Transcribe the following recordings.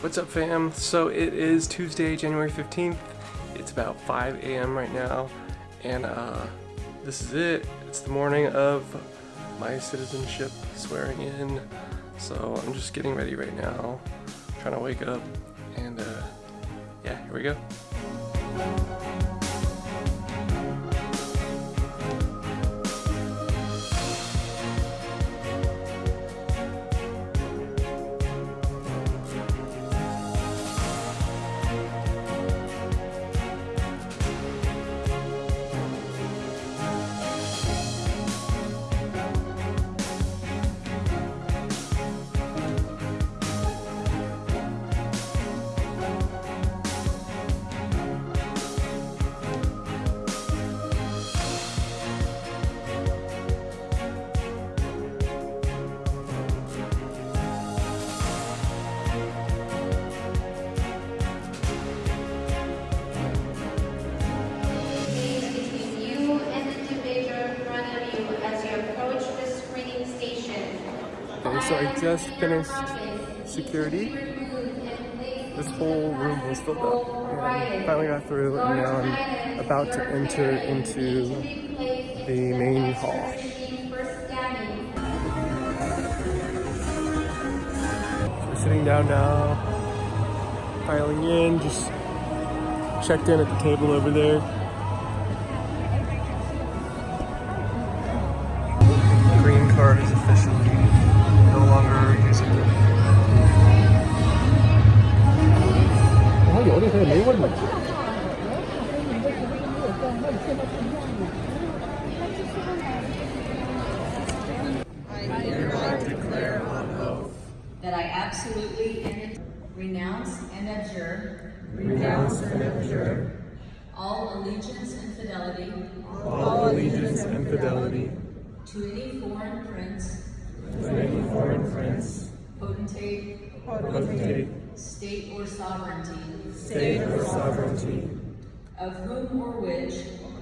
What's up fam? So it is Tuesday, January 15th. It's about 5 a.m. right now and uh, this is it. It's the morning of my citizenship swearing in. So I'm just getting ready right now, trying to wake up and uh, yeah, here we go. So I just finished security. This whole room was filled up. And finally got through and now I'm about to enter into the main hall. We're sitting down now, filing in, just checked in at the table over there. Green card is officially no longer usable. That I absolutely and renounce and abjure. Renounce and abjure. All allegiance and fidelity. All allegiance and fidelity. To any foreign prince, foreign prince, potentate, potentate, state or sovereignty, state or sovereignty, of whom or which?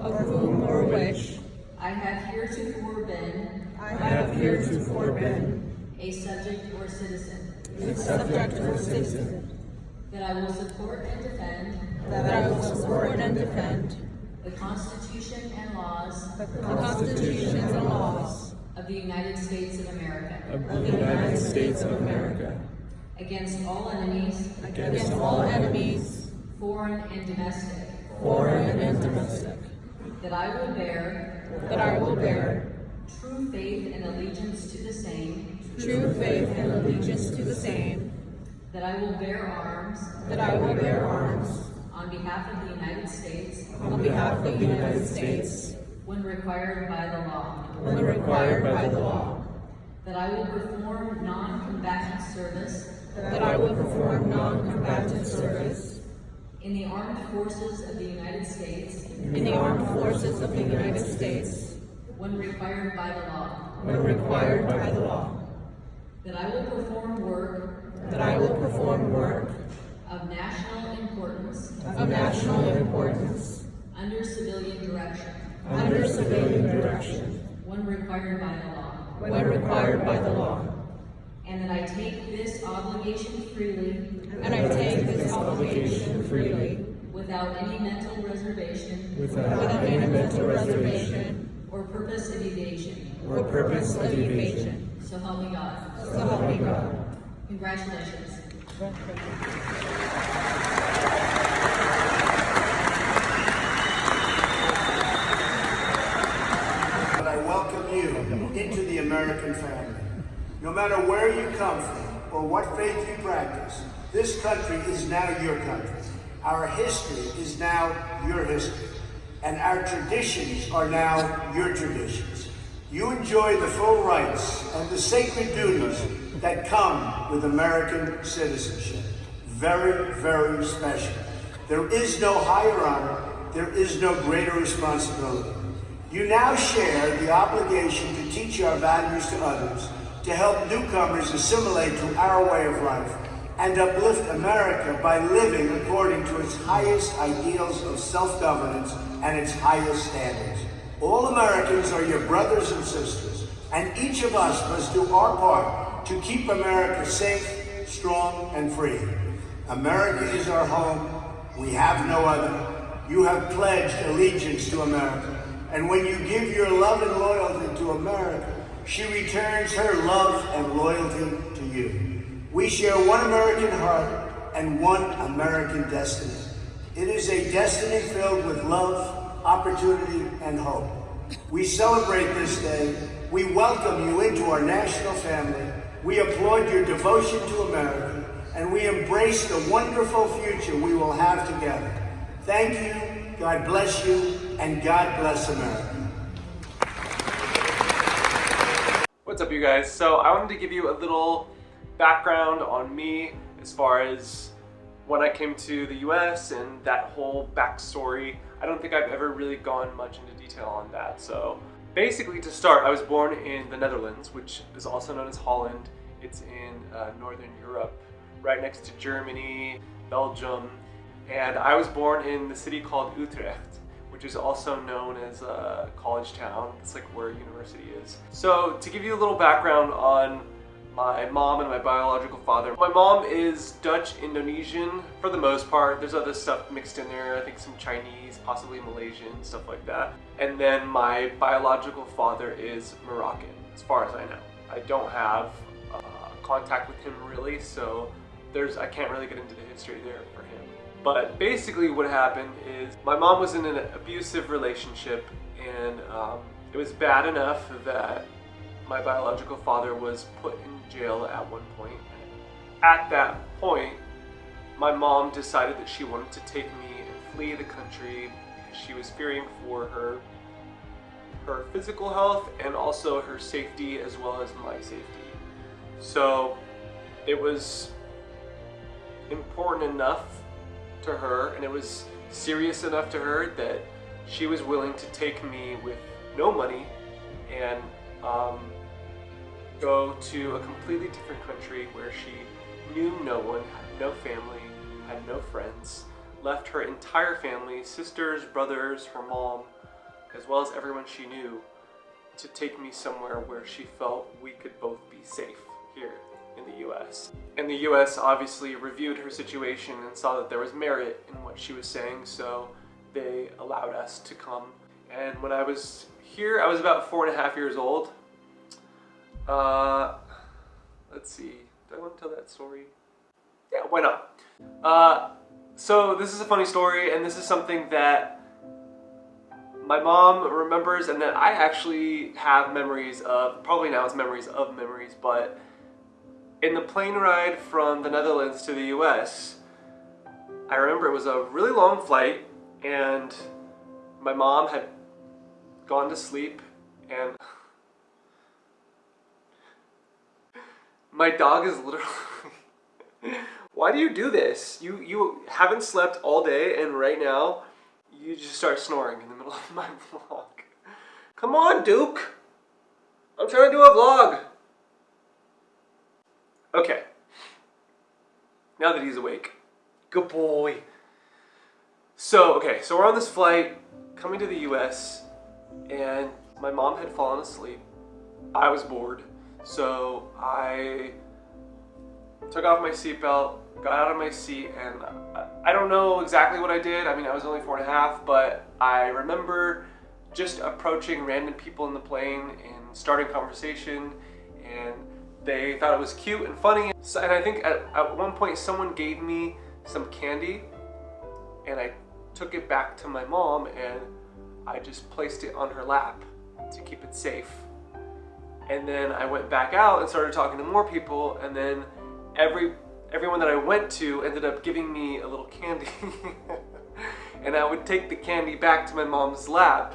Of whom or which? I have heretofore been. I have heretofore been. A subject or citizen. a subject or citizen, That I will support and defend. That I will support and defend. The Constitution and laws. The constitutions and laws the United States of America. Of the United States of America, against all enemies, against all enemies, foreign and domestic. foreign and domestic, That I will bear. That I will bear. True faith and allegiance to the same. true faith and allegiance to the same, That I will bear arms. That I will bear arms. On behalf of the United States. On behalf of the United States. When required by the law. When required by the law, That I will perform non-combatant service. That I will perform non-combatant service. In the armed forces of the United States. In the armed forces of the United States. When required by the law. when required by the law, That I will perform work. That I will perform work. Of national importance. Of national importance. Under civilian direction. Under civilian direction when required by the law. when required by the law, And that I take this obligation freely and I take this obligation freely without any mental reservation without without any mental reservation or purpose of evasion. or purpose of evasion. So help me God. So help me God. Congratulations. And I welcome you into the American family. No matter where you come from or what faith you practice, this country is now your country. Our history is now your history. And our traditions are now your traditions. You enjoy the full rights and the sacred duties that come with American citizenship. Very, very special. There is no higher honor, there is no greater responsibility. You now share the obligation to teach our values to others, to help newcomers assimilate to our way of life, and uplift America by living according to its highest ideals of self-governance and its highest standards. All Americans are your brothers and sisters, and each of us must do our part to keep America safe, strong, and free. America is our home. We have no other. You have pledged allegiance to America. And when you give your love and loyalty to America, she returns her love and loyalty to you. We share one American heart and one American destiny. It is a destiny filled with love, opportunity, and hope. We celebrate this day. We welcome you into our national family. We applaud your devotion to America, and we embrace the wonderful future we will have together. Thank you, God bless you, and God bless America. What's up, you guys? So, I wanted to give you a little background on me as far as when I came to the US and that whole backstory. I don't think I've ever really gone much into detail on that. So, basically, to start, I was born in the Netherlands, which is also known as Holland. It's in uh, Northern Europe, right next to Germany, Belgium, and I was born in the city called Utrecht which is also known as a college town. It's like where university is. So to give you a little background on my mom and my biological father. My mom is Dutch Indonesian for the most part. There's other stuff mixed in there. I think some Chinese, possibly Malaysian, stuff like that. And then my biological father is Moroccan, as far as I know. I don't have uh, contact with him really, so there's I can't really get into the history there for him. But basically what happened is my mom was in an abusive relationship and um, it was bad enough that my biological father was put in jail at one point. At that point, my mom decided that she wanted to take me and flee the country because she was fearing for her her physical health and also her safety as well as my safety. So it was important enough to her and it was serious enough to her that she was willing to take me with no money and um, go to a completely different country where she knew no one, had no family, had no friends, left her entire family, sisters, brothers, her mom, as well as everyone she knew, to take me somewhere where she felt we could both be safe here in the US. And the US obviously reviewed her situation and saw that there was merit in what she was saying, so they allowed us to come. And when I was here, I was about four and a half years old. Uh, let's see, do I want to tell that story? Yeah, why not? Uh, so this is a funny story, and this is something that my mom remembers and that I actually have memories of, probably now it's memories of memories, but in the plane ride from the Netherlands to the US, I remember it was a really long flight and my mom had gone to sleep and my dog is literally why do you do this? You you haven't slept all day and right now you just start snoring in the middle of my vlog. Come on duke! I'm trying to do a vlog Okay. Now that he's awake. Good boy. So, okay, so we're on this flight coming to the US and my mom had fallen asleep. I was bored. So I took off my seatbelt, got out of my seat, and I don't know exactly what I did. I mean, I was only four and a half, but I remember just approaching random people in the plane and starting conversation and they thought it was cute and funny. So, and I think at, at one point someone gave me some candy and I took it back to my mom and I just placed it on her lap to keep it safe. And then I went back out and started talking to more people and then every everyone that I went to ended up giving me a little candy. and I would take the candy back to my mom's lap.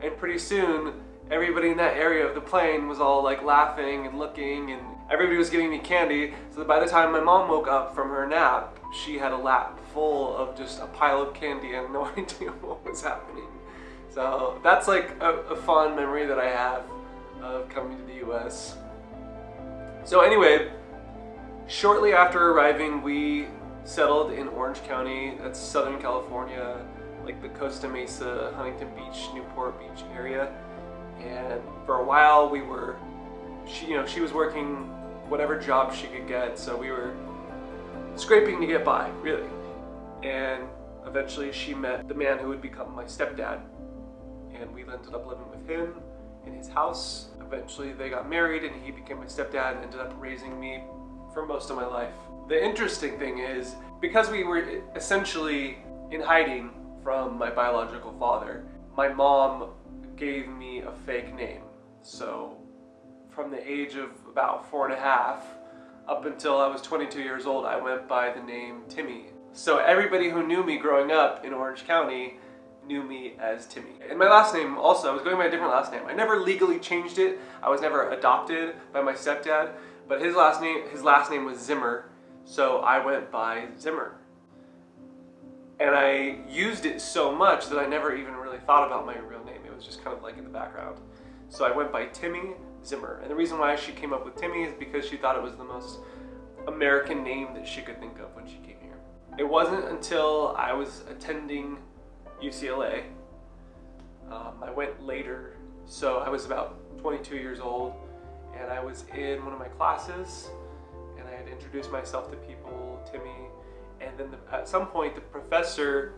And pretty soon everybody in that area of the plane was all like laughing and looking and everybody was giving me candy. So that by the time my mom woke up from her nap she had a lap full of just a pile of candy and no idea what was happening. So that's like a, a fond memory that I have of coming to the US so anyway shortly after arriving we settled in Orange County. That's Southern California like the Costa Mesa, Huntington Beach, Newport Beach area and for a while we were she you know she was working whatever job she could get so we were scraping to get by, really. And eventually she met the man who would become my stepdad. And we ended up living with him in his house. Eventually they got married and he became my stepdad and ended up raising me for most of my life. The interesting thing is, because we were essentially in hiding from my biological father, my mom gave me a fake name. So from the age of about four and a half up until I was 22 years old, I went by the name Timmy. So everybody who knew me growing up in Orange County knew me as Timmy. And my last name also, I was going by a different last name. I never legally changed it. I was never adopted by my stepdad, but his last name his last name was Zimmer, so I went by Zimmer. And I used it so much that I never even really thought about my real name. Was just kind of like in the background. So I went by Timmy Zimmer. And the reason why she came up with Timmy is because she thought it was the most American name that she could think of when she came here. It wasn't until I was attending UCLA, um, I went later, so I was about 22 years old, and I was in one of my classes, and I had introduced myself to people, Timmy, and then the, at some point the professor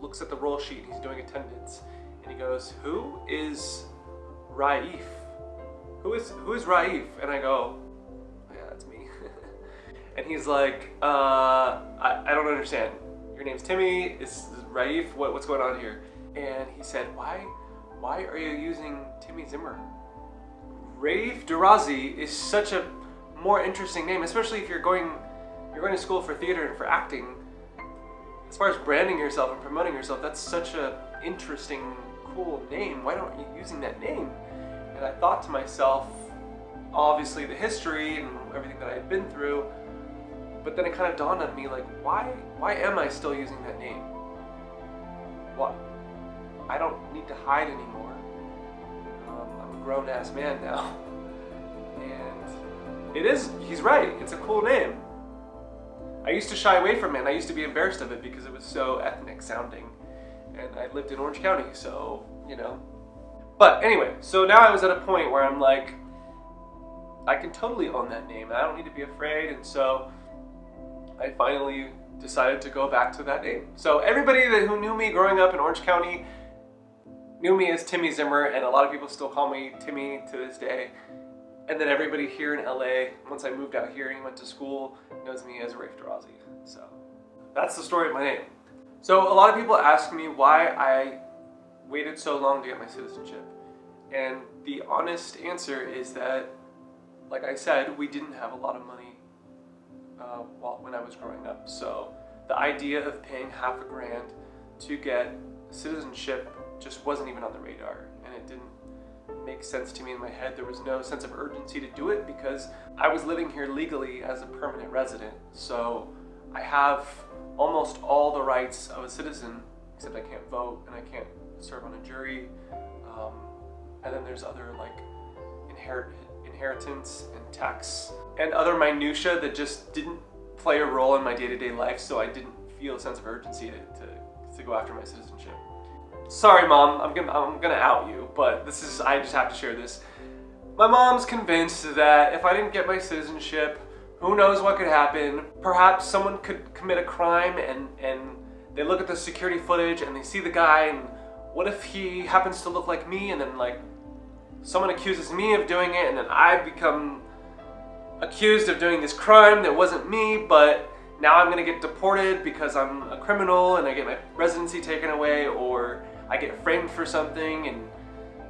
looks at the roll sheet, he's doing attendance, and he goes, who is Raif? Who is, who is Raif? And I go, yeah, that's me. and he's like, uh, I, I don't understand. Your name's Timmy, it's Raif, what, what's going on here? And he said, why, why are you using Timmy Zimmer? Raif Derrazi is such a more interesting name, especially if you're going, you're going to school for theater and for acting. As far as branding yourself and promoting yourself, that's such a interesting, cool name. Why don't you using that name? And I thought to myself, obviously the history and everything that I had been through, but then it kind of dawned on me, like, why, why am I still using that name? What? I don't need to hide anymore. Um, I'm a grown-ass man now. And it is, he's right, it's a cool name. I used to shy away from it, and I used to be embarrassed of it because it was so ethnic sounding. And I lived in Orange County, so, you know, but anyway, so now I was at a point where I'm like, I can totally own that name. I don't need to be afraid. And so I finally decided to go back to that name. So everybody that who knew me growing up in Orange County knew me as Timmy Zimmer, and a lot of people still call me Timmy to this day. And then everybody here in LA, once I moved out here and went to school, knows me as Raif Derrazi. So that's the story of my name. So a lot of people ask me why I waited so long to get my citizenship? And the honest answer is that, like I said, we didn't have a lot of money uh, while, when I was growing up. So the idea of paying half a grand to get citizenship just wasn't even on the radar. And it didn't make sense to me in my head. There was no sense of urgency to do it because I was living here legally as a permanent resident. So I have almost all the rights of a citizen, except I can't vote and I can't serve on a jury. Um, and then there's other like inherit inheritance and tax and other minutia that just didn't play a role in my day-to-day -day life, so I didn't feel a sense of urgency to, to, to go after my citizenship. Sorry, mom, I'm gonna, I'm gonna out you, but this is, I just have to share this. My mom's convinced that if I didn't get my citizenship, who knows what could happen. Perhaps someone could commit a crime and, and they look at the security footage and they see the guy and what if he happens to look like me and then like someone accuses me of doing it and then I become accused of doing this crime that wasn't me, but now I'm gonna get deported because I'm a criminal and I get my residency taken away or I get framed for something and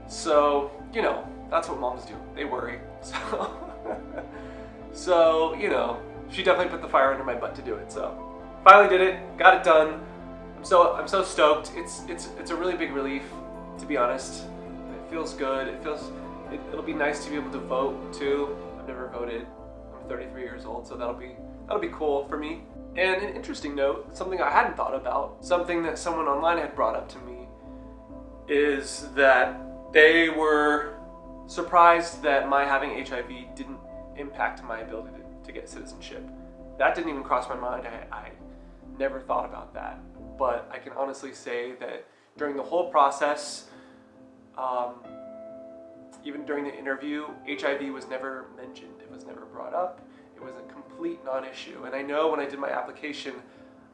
so, you know, that's what moms do. They worry. So, so you know, she definitely put the fire under my butt to do it. So finally did it, got it done I'm so I'm so stoked. It's it's it's a really big relief, to be honest. It feels good. It feels it, it'll be nice to be able to vote too. I've never voted. I'm 33 years old, so that'll be that'll be cool for me. And an interesting note, something I hadn't thought about, something that someone online had brought up to me, is that they were surprised that my having HIV didn't impact my ability to, to get citizenship. That didn't even cross my mind. I, I never thought about that but I can honestly say that during the whole process, um, even during the interview, HIV was never mentioned. It was never brought up. it was a complete non-issue. And I know when I did my application,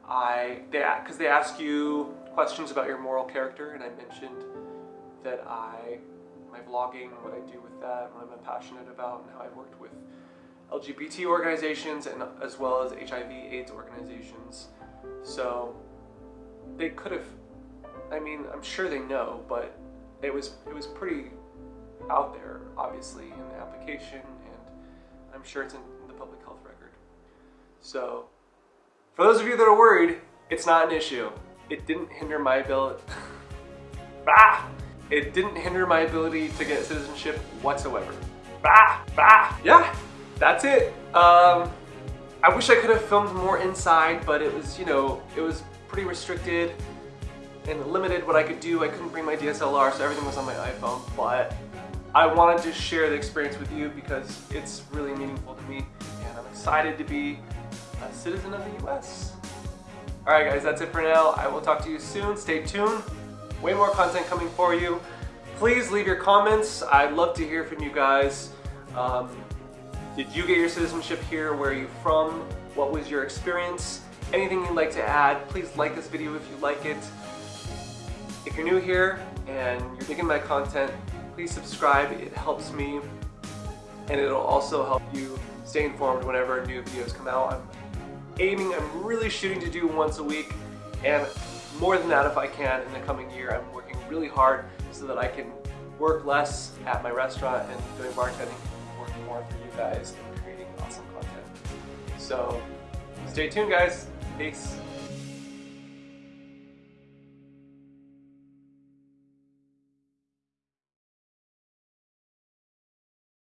I they because they ask you questions about your moral character, and I mentioned that I my vlogging, what I do with that, what I'm passionate about, and how I've worked with LGBT organizations and as well as HIV/AIDS organizations. So they could have. I mean, I'm sure they know, but it was it was pretty out there, obviously, in the application, and I'm sure it's in the public health record. So, for those of you that are worried, it's not an issue. It didn't hinder my ability. ah! It didn't hinder my ability to get citizenship whatsoever. Ah! Ah! Yeah, that's it. Um, I wish I could have filmed more inside, but it was, you know, it was pretty restricted and limited what I could do. I couldn't bring my DSLR, so everything was on my iPhone, but I wanted to share the experience with you because it's really meaningful to me, and I'm excited to be a citizen of the US. Alright guys, that's it for now. I will talk to you soon. Stay tuned. Way more content coming for you. Please leave your comments. I'd love to hear from you guys. Um, did you get your citizenship here? Where are you from? What was your experience? Anything you'd like to add, please like this video if you like it. If you're new here and you're digging my content, please subscribe. It helps me and it'll also help you stay informed whenever new videos come out. I'm aiming, I'm really shooting to do once a week and more than that if I can in the coming year. I'm working really hard so that I can work less at my restaurant and doing bartending and work more for you guys and creating awesome content. So stay tuned guys. Peace.